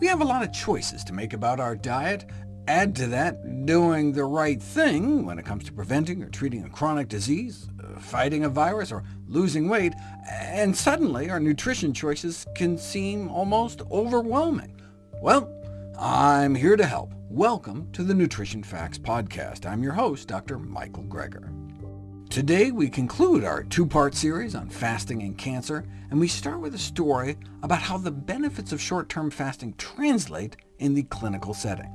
We have a lot of choices to make about our diet. Add to that doing the right thing when it comes to preventing or treating a chronic disease, uh, fighting a virus, or losing weight, and suddenly our nutrition choices can seem almost overwhelming. Well, I'm here to help. Welcome to the Nutrition Facts Podcast. I'm your host, Dr. Michael Greger. Today we conclude our two-part series on fasting and cancer, and we start with a story about how the benefits of short-term fasting translate in the clinical setting.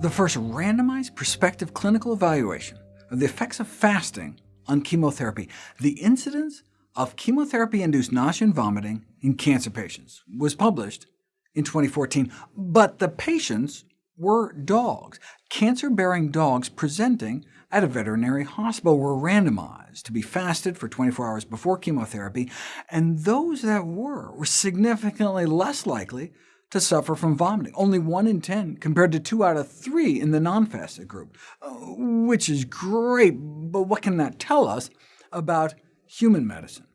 The first randomized prospective clinical evaluation of the effects of fasting on chemotherapy, the incidence of chemotherapy-induced nausea and vomiting in cancer patients, was published in 2014, but the patients were dogs, cancer-bearing dogs presenting at a veterinary hospital were randomized to be fasted for 24 hours before chemotherapy, and those that were were significantly less likely to suffer from vomiting, only 1 in 10, compared to 2 out of 3 in the non-fasted group, uh, which is great, but what can that tell us about human medicine?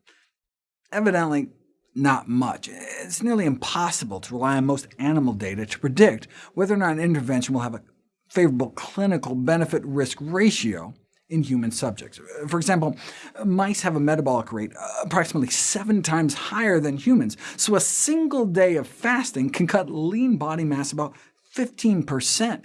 Evidently, not much. It's nearly impossible to rely on most animal data to predict whether or not an intervention will have a favorable clinical benefit-risk ratio in human subjects. For example, mice have a metabolic rate approximately seven times higher than humans, so a single day of fasting can cut lean body mass about 15%.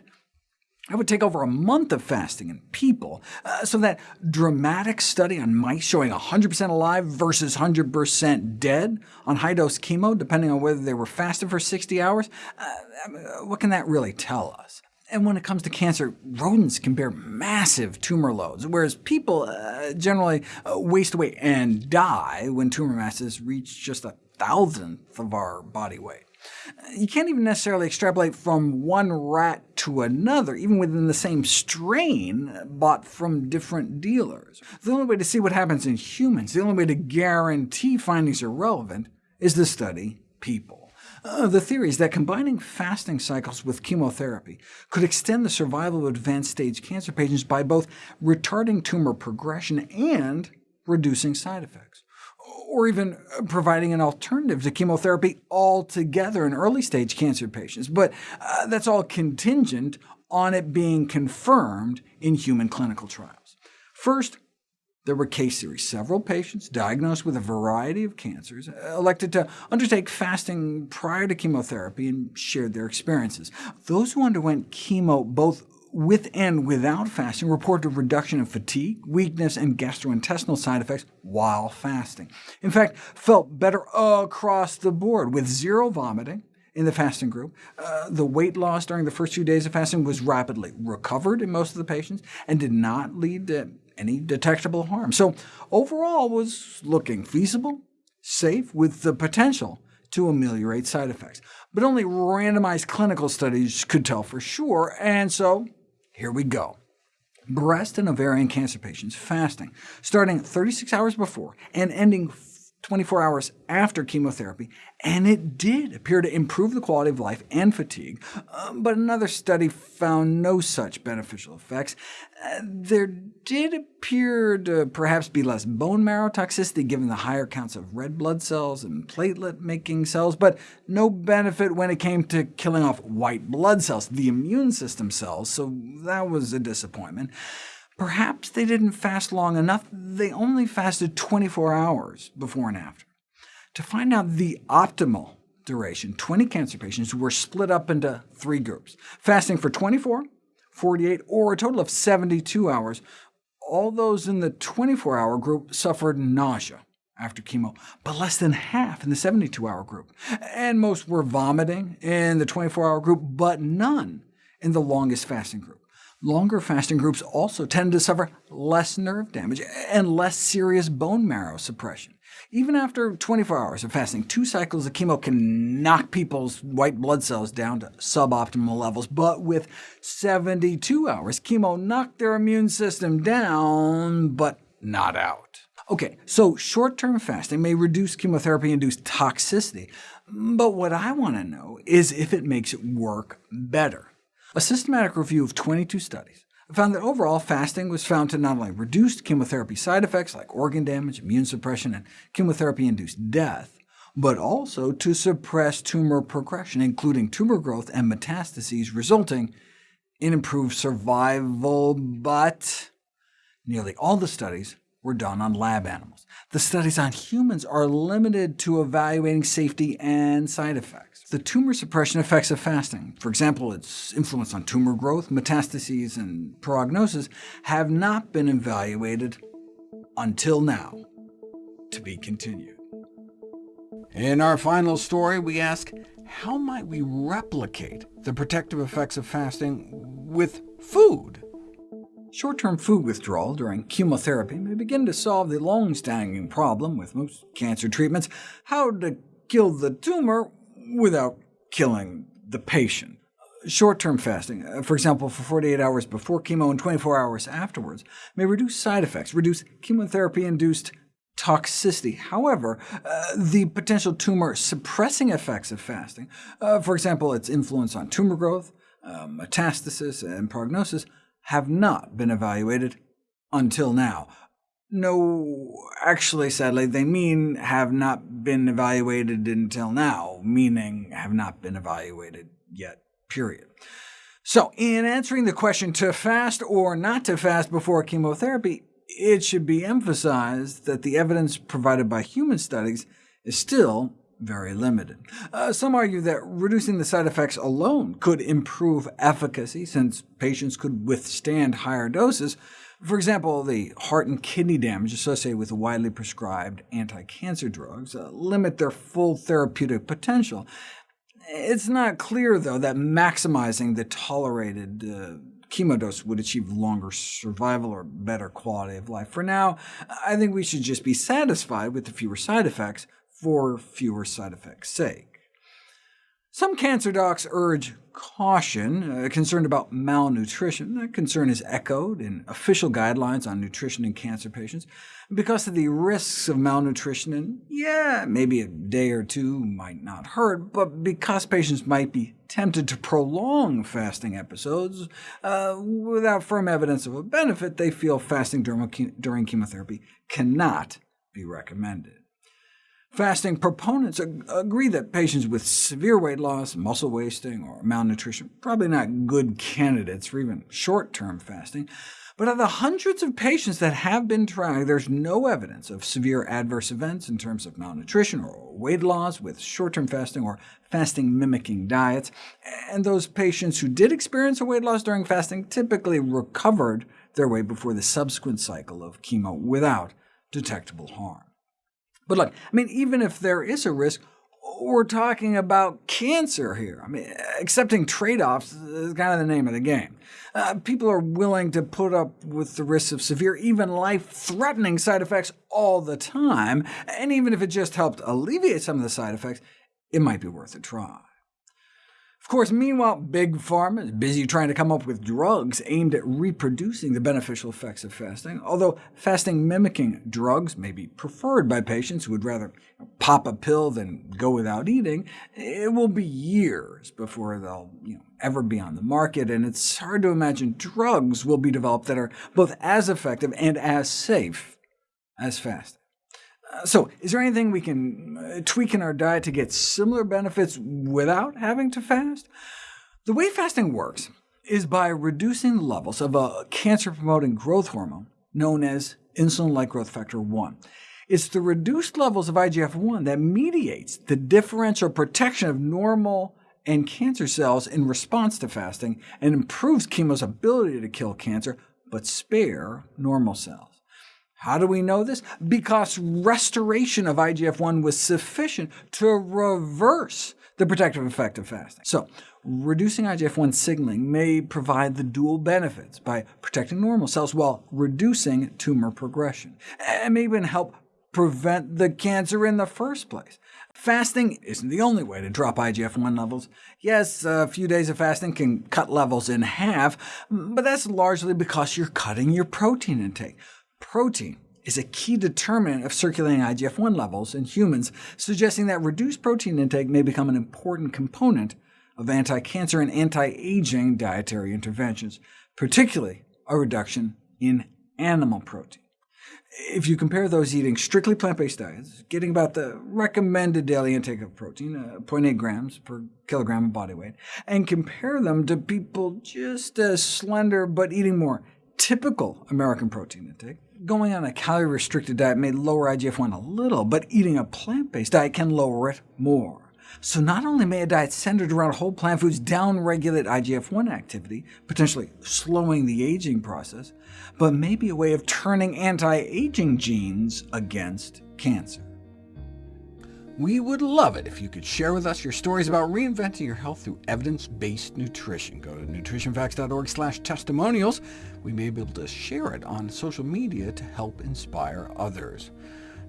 It would take over a month of fasting in people, uh, so that dramatic study on mice showing 100% alive versus 100% dead on high-dose chemo, depending on whether they were fasted for 60 hours, uh, what can that really tell us? And when it comes to cancer, rodents can bear massive tumor loads, whereas people uh, generally uh, waste away and die when tumor masses reach just a thousandth of our body weight. You can't even necessarily extrapolate from one rat to another, even within the same strain bought from different dealers. The only way to see what happens in humans, the only way to guarantee findings are relevant, is to study people. Uh, the theory is that combining fasting cycles with chemotherapy could extend the survival of advanced-stage cancer patients by both retarding tumor progression and reducing side effects, or even providing an alternative to chemotherapy altogether in early-stage cancer patients. But uh, that's all contingent on it being confirmed in human clinical trials. First, there were case series. Several patients diagnosed with a variety of cancers elected to undertake fasting prior to chemotherapy and shared their experiences. Those who underwent chemo both with and without fasting reported a reduction in fatigue, weakness, and gastrointestinal side effects while fasting. In fact, felt better across the board, with zero vomiting, in the fasting group. Uh, the weight loss during the first few days of fasting was rapidly recovered in most of the patients, and did not lead to any detectable harm. So overall was looking feasible, safe, with the potential to ameliorate side effects. But only randomized clinical studies could tell for sure, and so here we go. Breast and ovarian cancer patients fasting, starting 36 hours before and ending 24 hours after chemotherapy, and it did appear to improve the quality of life and fatigue, uh, but another study found no such beneficial effects. Uh, there did appear to perhaps be less bone marrow toxicity given the higher counts of red blood cells and platelet-making cells, but no benefit when it came to killing off white blood cells, the immune system cells, so that was a disappointment. Perhaps they didn't fast long enough, they only fasted 24 hours before and after. To find out the optimal duration, 20 cancer patients were split up into three groups, fasting for 24, 48, or a total of 72 hours. All those in the 24-hour group suffered nausea after chemo, but less than half in the 72-hour group. And most were vomiting in the 24-hour group, but none in the longest fasting group. Longer fasting groups also tend to suffer less nerve damage and less serious bone marrow suppression. Even after 24 hours of fasting, two cycles of chemo can knock people's white blood cells down to suboptimal levels, but with 72 hours, chemo knocked their immune system down, but not out. OK, so short-term fasting may reduce chemotherapy-induced toxicity, but what I want to know is if it makes it work better. A systematic review of 22 studies found that overall fasting was found to not only reduce chemotherapy side effects like organ damage, immune suppression, and chemotherapy-induced death, but also to suppress tumor progression, including tumor growth and metastases, resulting in improved survival, but nearly all the studies were done on lab animals. The studies on humans are limited to evaluating safety and side effects. The tumor suppression effects of fasting, for example, its influence on tumor growth, metastases, and prognosis, have not been evaluated until now. To be continued. In our final story, we ask, how might we replicate the protective effects of fasting with food? Short-term food withdrawal during chemotherapy may begin to solve the long-standing problem with most cancer treatments, how to kill the tumor without killing the patient. Short-term fasting, uh, for example, for 48 hours before chemo and 24 hours afterwards, may reduce side effects, reduce chemotherapy-induced toxicity. However, uh, the potential tumor-suppressing effects of fasting, uh, for example, its influence on tumor growth, uh, metastasis, and prognosis, have not been evaluated until now. No, actually, sadly, they mean have not been evaluated until now, meaning have not been evaluated yet, period. So, in answering the question to fast or not to fast before chemotherapy, it should be emphasized that the evidence provided by human studies is still very limited. Uh, some argue that reducing the side effects alone could improve efficacy, since patients could withstand higher doses. For example, the heart and kidney damage associated with widely prescribed anti-cancer drugs uh, limit their full therapeutic potential. It's not clear, though, that maximizing the tolerated uh, chemo dose would achieve longer survival or better quality of life. For now, I think we should just be satisfied with the fewer side effects for fewer side effects' sake. Some cancer docs urge caution, uh, concerned about malnutrition. That concern is echoed in official guidelines on nutrition in cancer patients. Because of the risks of malnutrition, and yeah, maybe a day or two might not hurt, but because patients might be tempted to prolong fasting episodes uh, without firm evidence of a benefit, they feel fasting during chemotherapy cannot be recommended. Fasting proponents agree that patients with severe weight loss, muscle wasting, or malnutrition probably not good candidates for even short-term fasting. But of the hundreds of patients that have been tried, there's no evidence of severe adverse events in terms of malnutrition or weight loss with short-term fasting or fasting-mimicking diets. And those patients who did experience a weight loss during fasting typically recovered their weight before the subsequent cycle of chemo without detectable harm. But look, I mean, even if there is a risk, we're talking about cancer here. I mean, accepting trade-offs is kind of the name of the game. Uh, people are willing to put up with the risks of severe, even life-threatening side effects all the time, and even if it just helped alleviate some of the side effects, it might be worth a try. Of course, meanwhile, Big Pharma is busy trying to come up with drugs aimed at reproducing the beneficial effects of fasting, although fasting-mimicking drugs may be preferred by patients who would rather pop a pill than go without eating, it will be years before they'll you know, ever be on the market, and it's hard to imagine drugs will be developed that are both as effective and as safe as fasting. So, is there anything we can uh, tweak in our diet to get similar benefits without having to fast? The way fasting works is by reducing levels of a cancer-promoting growth hormone known as insulin-like growth factor 1. It's the reduced levels of IGF-1 that mediates the differential protection of normal and cancer cells in response to fasting, and improves chemo's ability to kill cancer, but spare normal cells. How do we know this? Because restoration of IGF-1 was sufficient to reverse the protective effect of fasting. So, reducing IGF-1 signaling may provide the dual benefits by protecting normal cells while reducing tumor progression, and may even help prevent the cancer in the first place. Fasting isn't the only way to drop IGF-1 levels. Yes, a few days of fasting can cut levels in half, but that's largely because you're cutting your protein intake. Protein is a key determinant of circulating IGF-1 levels in humans, suggesting that reduced protein intake may become an important component of anti-cancer and anti-aging dietary interventions, particularly a reduction in animal protein. If you compare those eating strictly plant-based diets, getting about the recommended daily intake of protein, uh, 0.8 grams per kilogram of body weight, and compare them to people just as slender but eating more typical American protein intake, going on a calorie-restricted diet may lower IGF-1 a little, but eating a plant-based diet can lower it more. So not only may a diet centered around whole plant foods downregulate IGF-1 activity, potentially slowing the aging process, but may be a way of turning anti-aging genes against cancer. We would love it if you could share with us your stories about reinventing your health through evidence-based nutrition. Go to nutritionfacts.org slash testimonials. We may be able to share it on social media to help inspire others.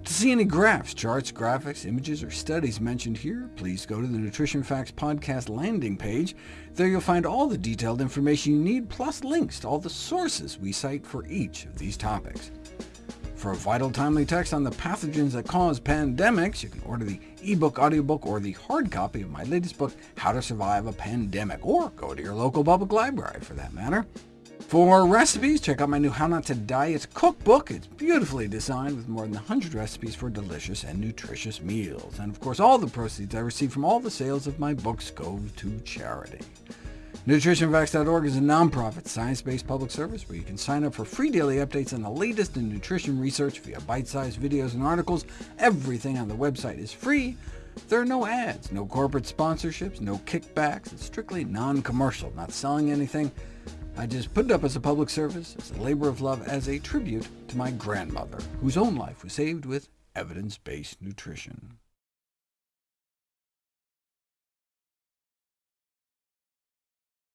To see any graphs, charts, graphics, images, or studies mentioned here, please go to the Nutrition Facts podcast landing page. There you'll find all the detailed information you need, plus links to all the sources we cite for each of these topics. For a vital, timely text on the pathogens that cause pandemics, you can order the ebook, audiobook, or the hard copy of my latest book, How to Survive a Pandemic, or go to your local public library, for that matter. For recipes, check out my new How Not to Diet cookbook. It's beautifully designed with more than 100 recipes for delicious and nutritious meals. And of course, all the proceeds I receive from all the sales of my books go to charity. NutritionFacts.org is a nonprofit, science-based public service where you can sign up for free daily updates on the latest in nutrition research via bite-sized videos and articles. Everything on the website is free. There are no ads, no corporate sponsorships, no kickbacks. It's strictly non-commercial, not selling anything. I just put it up as a public service, as a labor of love, as a tribute to my grandmother, whose own life was saved with evidence-based nutrition.